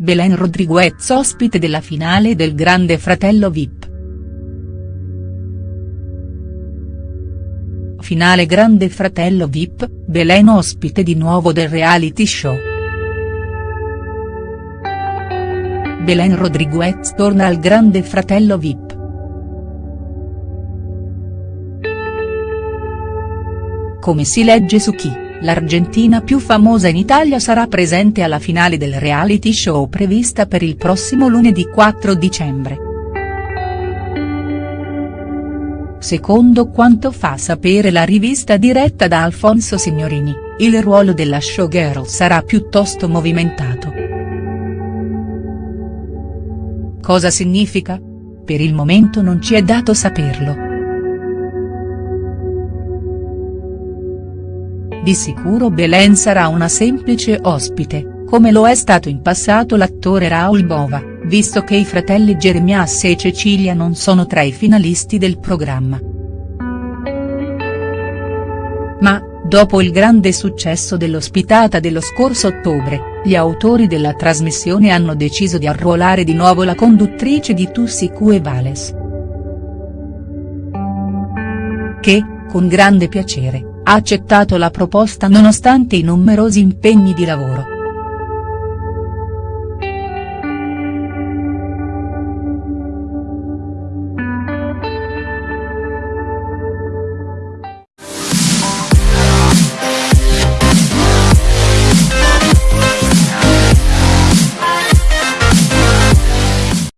Belen Rodriguez ospite della finale del Grande Fratello Vip. Finale Grande Fratello Vip, Belen ospite di nuovo del reality show. Belen Rodriguez torna al Grande Fratello Vip. Come si legge su chi, l'argentina più famosa in Italia sarà presente alla finale del reality show prevista per il prossimo lunedì 4 dicembre. Secondo quanto fa sapere la rivista diretta da Alfonso Signorini, il ruolo della showgirl sarà piuttosto movimentato. Cosa significa? Per il momento non ci è dato saperlo. Di sicuro Belen sarà una semplice ospite, come lo è stato in passato l'attore Raul Bova, visto che i fratelli Jeremias e Cecilia non sono tra i finalisti del programma. Ma, dopo il grande successo dell'ospitata dello scorso ottobre, gli autori della trasmissione hanno deciso di arruolare di nuovo la conduttrice di Tussi Cue Vales. Che, con grande piacere, ha accettato la proposta nonostante i numerosi impegni di lavoro.